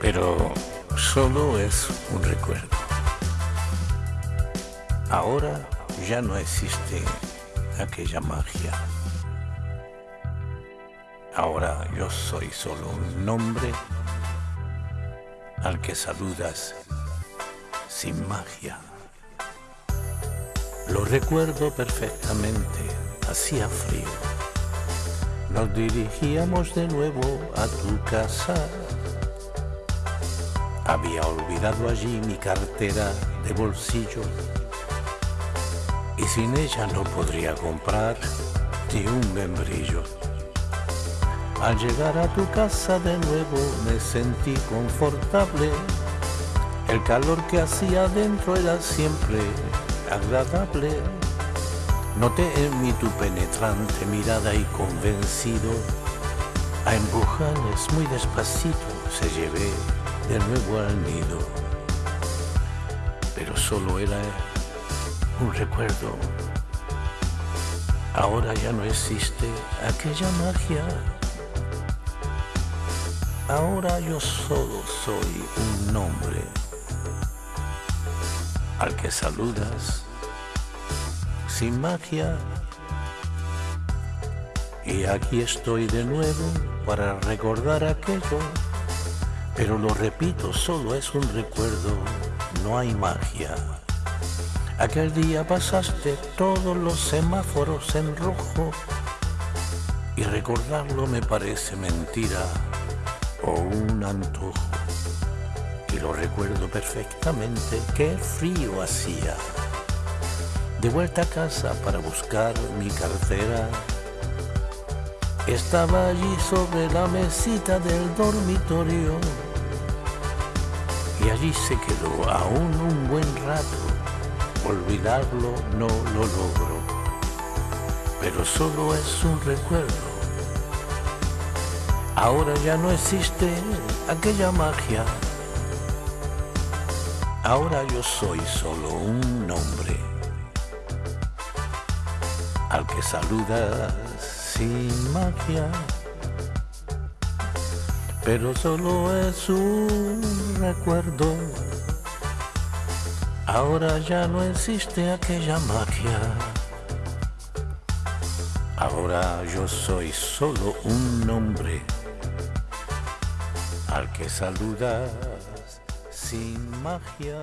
pero solo es un recuerdo. Ahora ya no existe aquella magia. Ahora yo soy solo un nombre al que saludas sin magia. Lo recuerdo perfectamente, hacía frío. Nos dirigíamos de nuevo a tu casa. Había olvidado allí mi cartera de bolsillo y sin ella no podría comprar ni un membrillo. Al llegar a tu casa de nuevo me sentí confortable. El calor que hacía dentro era siempre agradable. Noté en mí tu penetrante mirada y convencido, a empujones muy despacito se llevé de nuevo al nido. Pero solo era un recuerdo. Ahora ya no existe aquella magia. Ahora yo solo soy un nombre al que saludas sin magia. Y aquí estoy de nuevo para recordar aquello, pero lo repito, solo es un recuerdo, no hay magia. Aquel día pasaste todos los semáforos en rojo y recordarlo me parece mentira o un antojo. Y lo recuerdo perfectamente, qué frío hacía. De vuelta a casa para buscar mi cartera, estaba allí sobre la mesita del dormitorio y allí se quedó aún un buen rato. Olvidarlo no lo logro, pero solo es un recuerdo. Ahora ya no existe aquella magia. Ahora yo soy solo un nombre al que saludas sin magia. Pero solo es un recuerdo. Ahora ya no existe aquella magia. Ahora yo soy solo un nombre al que saludas sin magia.